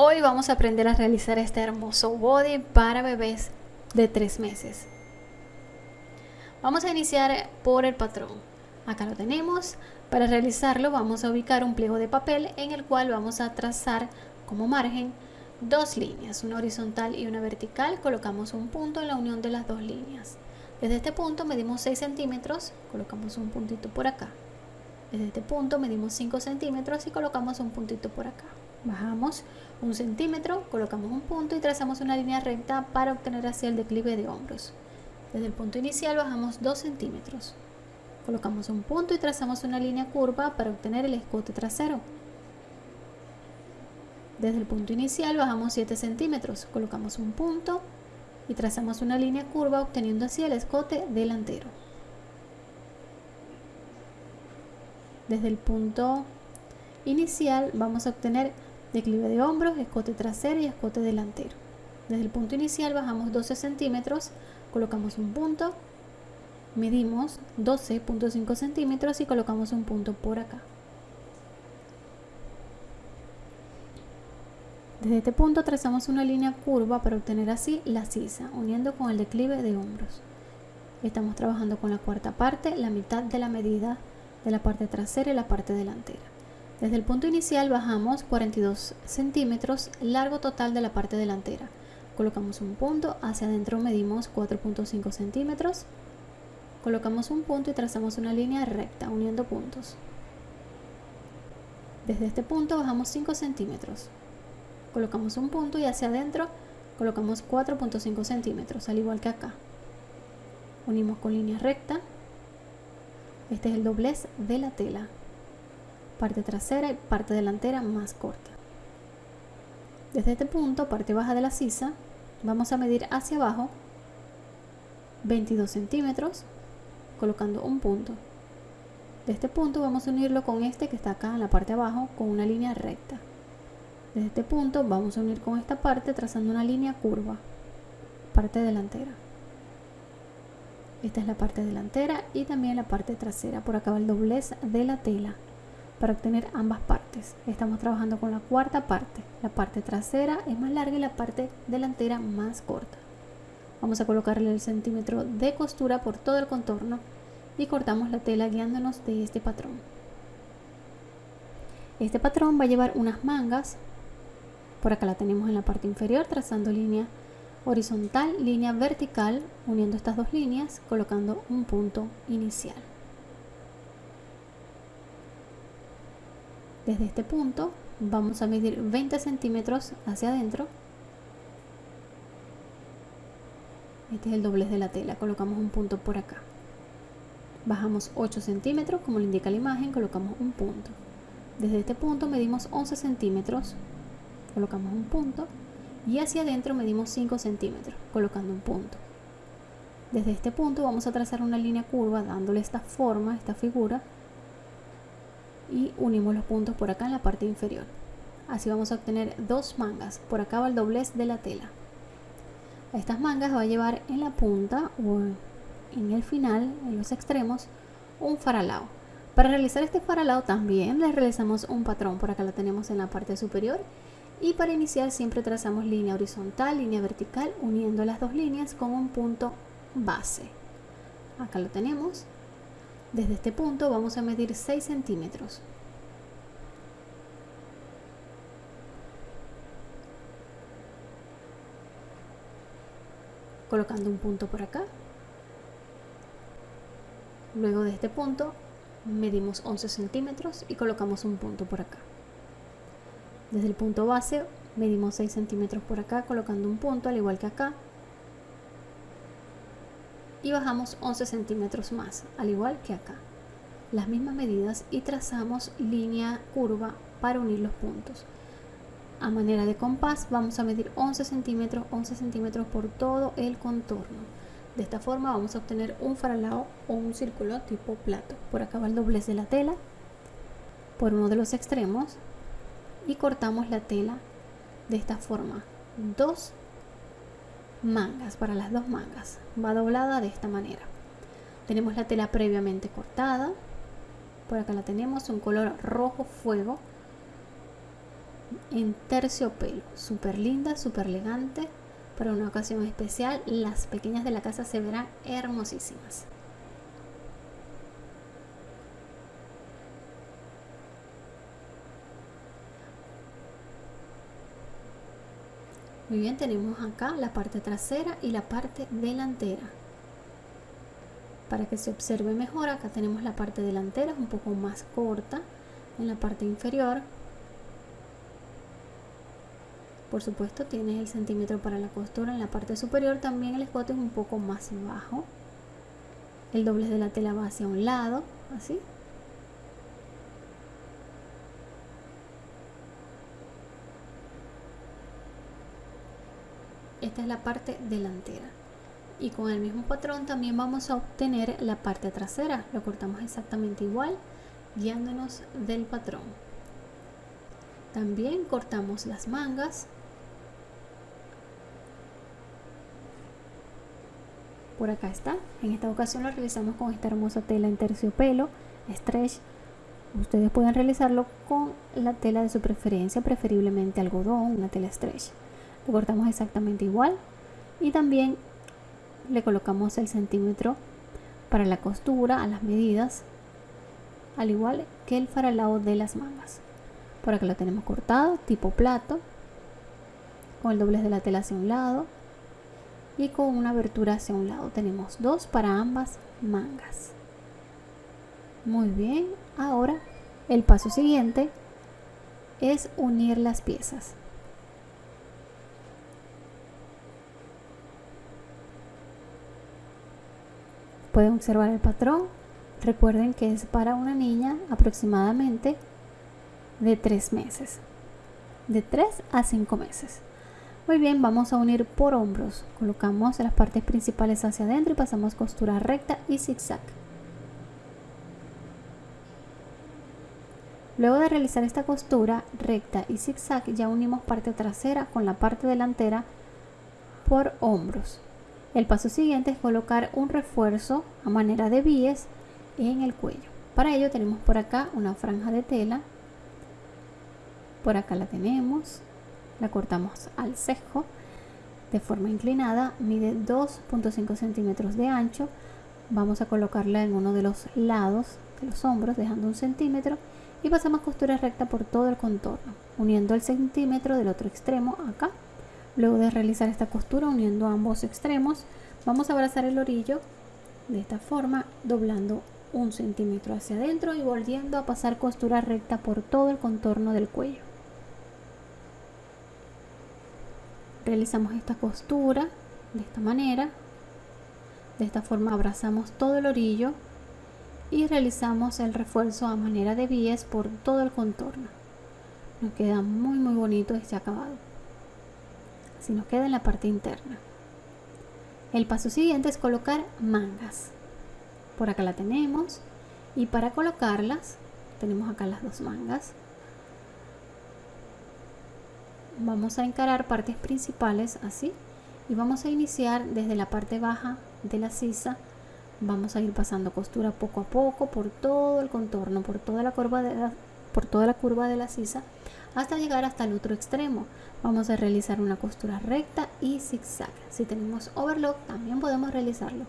Hoy vamos a aprender a realizar este hermoso body para bebés de 3 meses. Vamos a iniciar por el patrón. Acá lo tenemos. Para realizarlo vamos a ubicar un pliego de papel en el cual vamos a trazar como margen dos líneas, una horizontal y una vertical. Colocamos un punto en la unión de las dos líneas. Desde este punto medimos 6 centímetros, colocamos un puntito por acá. Desde este punto medimos 5 centímetros y colocamos un puntito por acá. Bajamos un centímetro, colocamos un punto y trazamos una línea recta para obtener así el declive de hombros. Desde el punto inicial bajamos 2 centímetros. Colocamos un punto y trazamos una línea curva para obtener el escote trasero. Desde el punto inicial bajamos 7 centímetros, colocamos un punto y trazamos una línea curva obteniendo así el escote delantero. Desde el punto inicial vamos a obtener declive de hombros, escote trasero y escote delantero. Desde el punto inicial bajamos 12 centímetros, colocamos un punto, medimos 12.5 centímetros y colocamos un punto por acá. Desde este punto trazamos una línea curva para obtener así la sisa, uniendo con el declive de hombros. Estamos trabajando con la cuarta parte, la mitad de la medida de la parte trasera y la parte delantera. Desde el punto inicial bajamos 42 centímetros, largo total de la parte delantera. Colocamos un punto, hacia adentro medimos 4.5 centímetros. Colocamos un punto y trazamos una línea recta, uniendo puntos. Desde este punto bajamos 5 centímetros. Colocamos un punto y hacia adentro colocamos 4.5 centímetros, al igual que acá. Unimos con línea recta. Este es el doblez de la tela parte trasera y parte delantera más corta. Desde este punto, parte baja de la sisa, vamos a medir hacia abajo 22 centímetros, colocando un punto. De este punto vamos a unirlo con este que está acá en la parte abajo con una línea recta. Desde este punto vamos a unir con esta parte trazando una línea curva, parte delantera. Esta es la parte delantera y también la parte trasera. Por acá va el doblez de la tela para obtener ambas partes. Estamos trabajando con la cuarta parte. La parte trasera es más larga y la parte delantera más corta. Vamos a colocarle el centímetro de costura por todo el contorno y cortamos la tela guiándonos de este patrón. Este patrón va a llevar unas mangas. Por acá la tenemos en la parte inferior trazando línea horizontal, línea vertical, uniendo estas dos líneas, colocando un punto inicial. Desde este punto vamos a medir 20 centímetros hacia adentro. Este es el doblez de la tela, colocamos un punto por acá. Bajamos 8 centímetros, como lo indica la imagen, colocamos un punto. Desde este punto medimos 11 centímetros, colocamos un punto. Y hacia adentro medimos 5 centímetros, colocando un punto. Desde este punto vamos a trazar una línea curva dándole esta forma, esta figura, y unimos los puntos por acá en la parte inferior. Así vamos a obtener dos mangas. Por acá va el doblez de la tela. A estas mangas va a llevar en la punta o en el final, en los extremos, un faralao. Para realizar este faralao también le realizamos un patrón. Por acá lo tenemos en la parte superior. Y para iniciar siempre trazamos línea horizontal, línea vertical, uniendo las dos líneas con un punto base. Acá lo tenemos. Desde este punto vamos a medir 6 centímetros. Colocando un punto por acá. Luego de este punto medimos 11 centímetros y colocamos un punto por acá. Desde el punto base medimos 6 centímetros por acá colocando un punto al igual que acá y bajamos 11 centímetros más, al igual que acá. Las mismas medidas y trazamos línea curva para unir los puntos. A manera de compás vamos a medir 11 centímetros, 11 centímetros por todo el contorno. De esta forma vamos a obtener un faralao o un círculo tipo plato. Por acá va el doblez de la tela, por uno de los extremos y cortamos la tela de esta forma. Dos mangas, para las dos mangas. Va doblada de esta manera. Tenemos la tela previamente cortada. Por acá la tenemos, un color rojo fuego. en terciopelo. Súper linda, súper elegante. Para una ocasión especial, las pequeñas de la casa se verán hermosísimas. Muy bien, tenemos acá la parte trasera y la parte delantera. Para que se observe mejor, acá tenemos la parte delantera, un poco más corta en la parte inferior. Por supuesto, tienes el centímetro para la costura en la parte superior. También el escote es un poco más bajo. El doblez de la tela va hacia un lado, así. Esta es la parte delantera. Y con el mismo patrón también vamos a obtener la parte trasera lo cortamos exactamente igual guiándonos del patrón. También cortamos las mangas. Por acá está. En esta ocasión lo realizamos con esta hermosa tela en terciopelo stretch. Ustedes pueden realizarlo con la tela de su preferencia preferiblemente algodón una tela stretch cortamos exactamente igual y también le colocamos el centímetro para la costura a las medidas al igual que el faralado de las mangas. Por acá lo tenemos cortado tipo plato con el doblez de la tela hacia un lado y con una abertura hacia un lado. Tenemos dos para ambas mangas. Muy bien ahora el paso siguiente es unir las piezas Pueden observar el patrón. Recuerden que es para una niña aproximadamente de 3 meses. De 3 a 5 meses. Muy bien, vamos a unir por hombros. Colocamos las partes principales hacia adentro y pasamos costura recta y zigzag. Luego de realizar esta costura recta y zigzag ya unimos parte trasera con la parte delantera por hombros. El paso siguiente es colocar un refuerzo a manera de bies en el cuello. Para ello tenemos por acá una franja de tela. Por acá la tenemos. La cortamos al cejo de forma inclinada. Mide 2.5 centímetros de ancho. Vamos a colocarla en uno de los lados de los hombros dejando un centímetro y pasamos costura recta por todo el contorno uniendo el centímetro del otro extremo acá Luego de realizar esta costura uniendo ambos extremos, vamos a abrazar el orillo de esta forma, doblando un centímetro hacia adentro y volviendo a pasar costura recta por todo el contorno del cuello. Realizamos esta costura de esta manera. De esta forma abrazamos todo el orillo y realizamos el refuerzo a manera de bies por todo el contorno. Nos queda muy muy bonito este acabado si nos queda en la parte interna. El paso siguiente es colocar mangas. Por acá la tenemos y para colocarlas tenemos acá las dos mangas. Vamos a encarar partes principales así y vamos a iniciar desde la parte baja de la sisa. Vamos a ir pasando costura poco a poco por todo el contorno, por toda la curva de la, por toda la curva de la sisa hasta llegar hasta el otro extremo. Vamos a realizar una costura recta y zigzag. Si tenemos overlock también podemos realizarlo.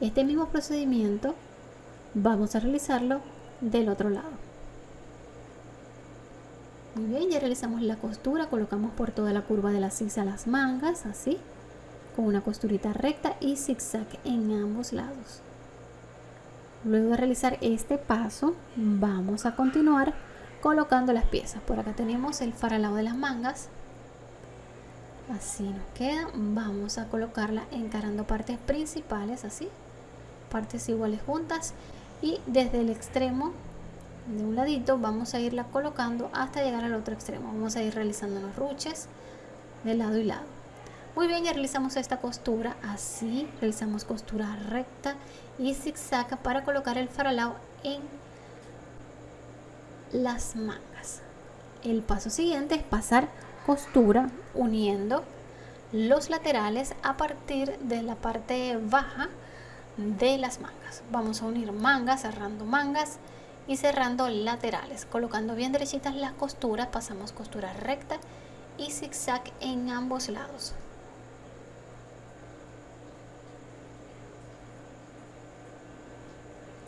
Este mismo procedimiento vamos a realizarlo del otro lado. Muy bien, ya realizamos la costura, colocamos por toda la curva de la sisa las mangas, así, con una costurita recta y zigzag en ambos lados. Luego de realizar este paso, vamos a continuar colocando las piezas. Por acá tenemos el faralado de las mangas. Así nos queda. Vamos a colocarla encarando partes principales, así. Partes iguales juntas. Y desde el extremo de un ladito vamos a irla colocando hasta llegar al otro extremo. Vamos a ir realizando los ruches de lado y lado. Muy bien, ya realizamos esta costura así. Realizamos costura recta y zigzag para colocar el faralao en las mangas. El paso siguiente es pasar costura uniendo los laterales a partir de la parte baja de las mangas. Vamos a unir mangas, cerrando mangas y cerrando laterales colocando bien derechitas las costuras pasamos costura recta y zigzag en ambos lados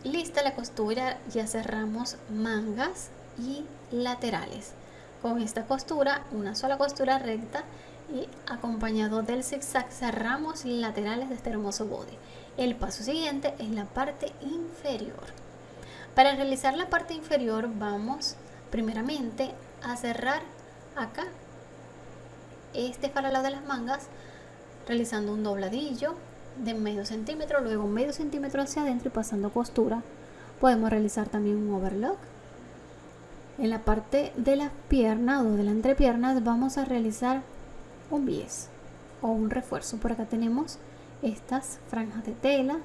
lista la costura ya cerramos mangas y laterales. Con esta costura una sola costura recta y acompañado del zigzag cerramos laterales de este hermoso body. El paso siguiente es la parte inferior. Para realizar la parte inferior vamos primeramente a cerrar acá este faralado de las mangas realizando un dobladillo de medio centímetro, luego medio centímetro hacia adentro y pasando costura. Podemos realizar también un overlock. En la parte de las piernas o de la entrepierna vamos a realizar un bies o un refuerzo. Por acá tenemos estas franjas de tela,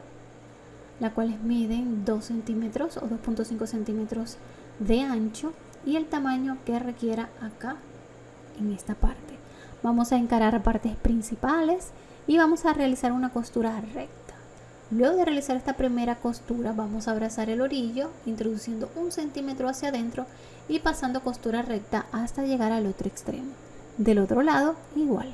las cuales miden 2 centímetros o 2.5 centímetros de ancho y el tamaño que requiera acá en esta parte. Vamos a encarar partes principales y vamos a realizar una costura recta. Luego de realizar esta primera costura vamos a abrazar el orillo introduciendo un centímetro hacia adentro y pasando costura recta hasta llegar al otro extremo. Del otro lado igual.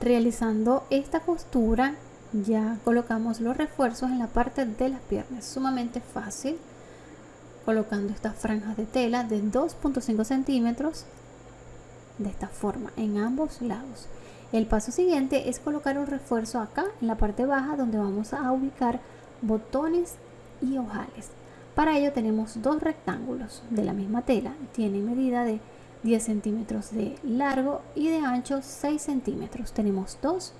Realizando esta costura ya colocamos los refuerzos en la parte de las piernas. Sumamente fácil. Colocando estas franjas de tela de 2.5 centímetros de esta forma en ambos lados. El paso siguiente es colocar un refuerzo acá en la parte baja donde vamos a ubicar botones y ojales. Para ello tenemos dos rectángulos de la misma tela. Tiene medida de 10 centímetros de largo y de ancho 6 centímetros. Tenemos dos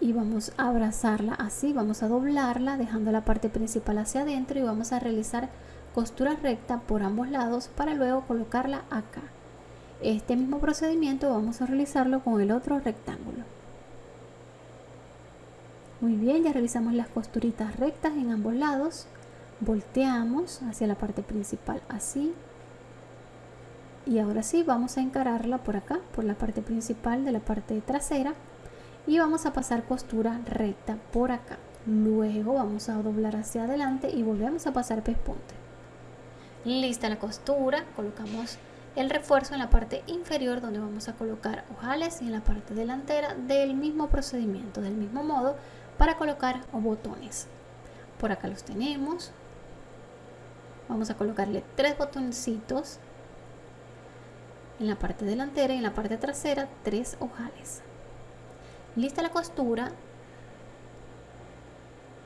y vamos a abrazarla así. Vamos a doblarla dejando la parte principal hacia adentro y vamos a realizar costura recta por ambos lados para luego colocarla acá. Este mismo procedimiento vamos a realizarlo con el otro rectángulo. Muy bien, ya realizamos las costuritas rectas en ambos lados. Volteamos hacia la parte principal así. Y ahora sí, vamos a encararla por acá, por la parte principal de la parte trasera. Y vamos a pasar costura recta por acá. Luego vamos a doblar hacia adelante y volvemos a pasar pespunte. Lista la costura, colocamos el refuerzo en la parte inferior donde vamos a colocar ojales y en la parte delantera del mismo procedimiento, del mismo modo para colocar botones. Por acá los tenemos. Vamos a colocarle tres botoncitos en la parte delantera y en la parte trasera tres ojales. Lista la costura.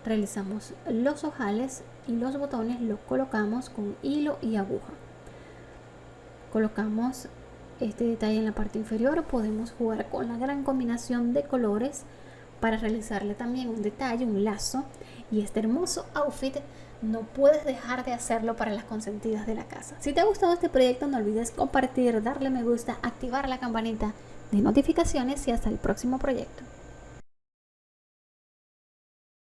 Realizamos los ojales y los botones los colocamos con hilo y aguja colocamos este detalle en la parte inferior podemos jugar con la gran combinación de colores para realizarle también un detalle, un lazo y este hermoso outfit no puedes dejar de hacerlo para las consentidas de la casa. Si te ha gustado este proyecto no olvides compartir, darle me gusta, activar la campanita de notificaciones y hasta el próximo proyecto.